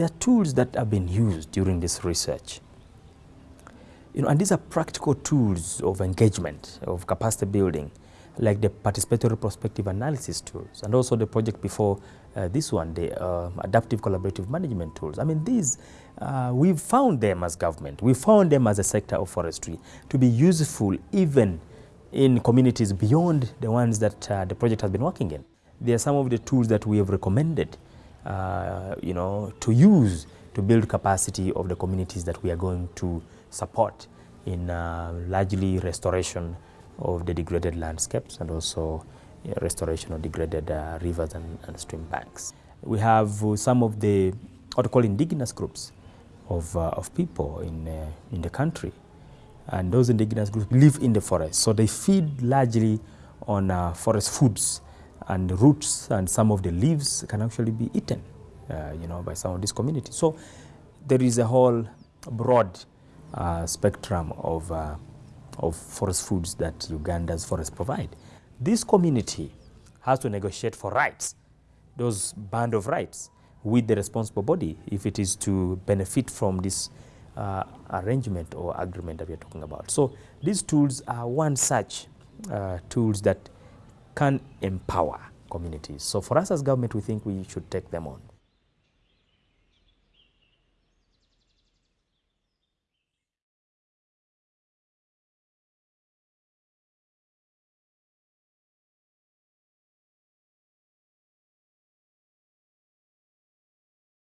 there are tools that have been used during this research. You know, and these are practical tools of engagement, of capacity building, like the participatory prospective analysis tools, and also the project before uh, this one, the uh, adaptive collaborative management tools. I mean, these, uh, we've found them as government, we found them as a sector of forestry to be useful even in communities beyond the ones that uh, the project has been working in. They are some of the tools that we have recommended, you know, to use to build capacity of the communities that we are going to support in uh, largely restoration of the degraded landscapes and also uh, restoration of degraded uh, rivers and, and, stream banks. We have uh, some of the what we call indigenous groups of, uh, of people in, uh, in the country. And those indigenous groups live in the forest. So they feed largely on uh, forest foods and roots and some of the leaves can actually be eaten you know by some of these communities. So there is a whole broad uh, spectrum of, uh, of forest foods that Uganda's forests provide. This community has to negotiate for rights, those band of rights, with the responsible body if it is to benefit from this uh, arrangement or agreement that we are talking about. So these tools are one such uh, tools that can empower communities. So for us as government, we think we should take them on.